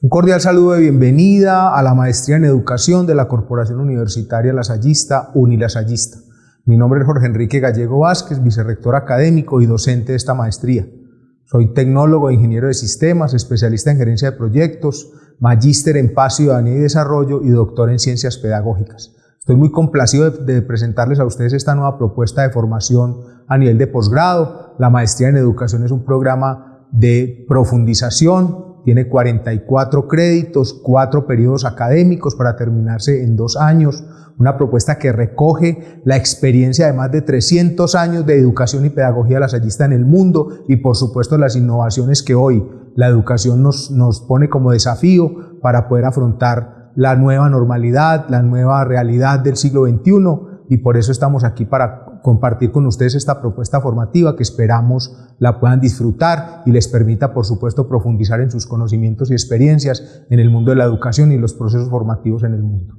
Un cordial saludo de bienvenida a la Maestría en Educación de la Corporación Universitaria Lasallista, Unilasallista. Mi nombre es Jorge Enrique Gallego Vázquez, vicerrector académico y docente de esta maestría. Soy tecnólogo e ingeniero de sistemas, especialista en gerencia de proyectos, magíster en paz, ciudadanía y desarrollo y doctor en ciencias pedagógicas. Estoy muy complacido de, de, presentarles a ustedes esta nueva propuesta de formación a nivel de posgrado. La maestría en educación es un programa de profundización tiene 44 créditos, 4 periodos académicos para terminarse en dos años, una propuesta que recoge la experiencia de más de 300 años de educación y pedagogía lasallista en el mundo y por supuesto las innovaciones que hoy la educación nos, nos pone como desafío para poder afrontar la nueva normalidad, la nueva realidad del siglo XXI y por eso estamos aquí para compartir con ustedes esta propuesta formativa que esperamos la puedan disfrutar y les permita, por supuesto, profundizar en sus conocimientos y experiencias en el mundo de la educación y los procesos formativos en el mundo.